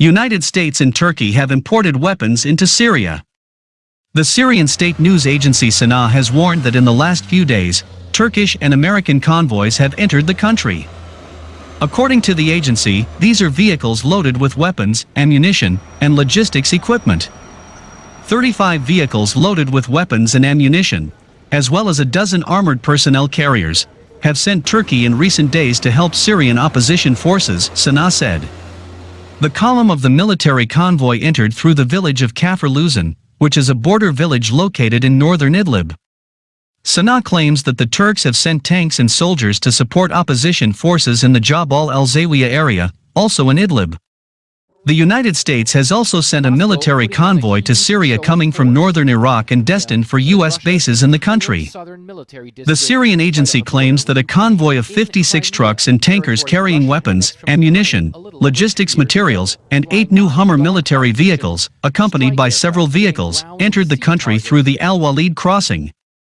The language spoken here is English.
United States and Turkey have imported weapons into Syria. The Syrian state news agency Sana has warned that in the last few days, Turkish and American convoys have entered the country. According to the agency, these are vehicles loaded with weapons, ammunition, and logistics equipment. 35 vehicles loaded with weapons and ammunition, as well as a dozen armored personnel carriers, have sent Turkey in recent days to help Syrian opposition forces, Sana said. The column of the military convoy entered through the village of Kafr Luzan, which is a border village located in northern Idlib. Sana claims that the Turks have sent tanks and soldiers to support opposition forces in the Jabal al-Zawiya area, also in Idlib. The United States has also sent a military convoy to Syria coming from northern Iraq and destined for U.S. bases in the country. The Syrian agency claims that a convoy of 56 trucks and tankers carrying weapons, ammunition, logistics materials, and eight new Hummer military vehicles, accompanied by several vehicles, entered the country through the Al-Walid crossing.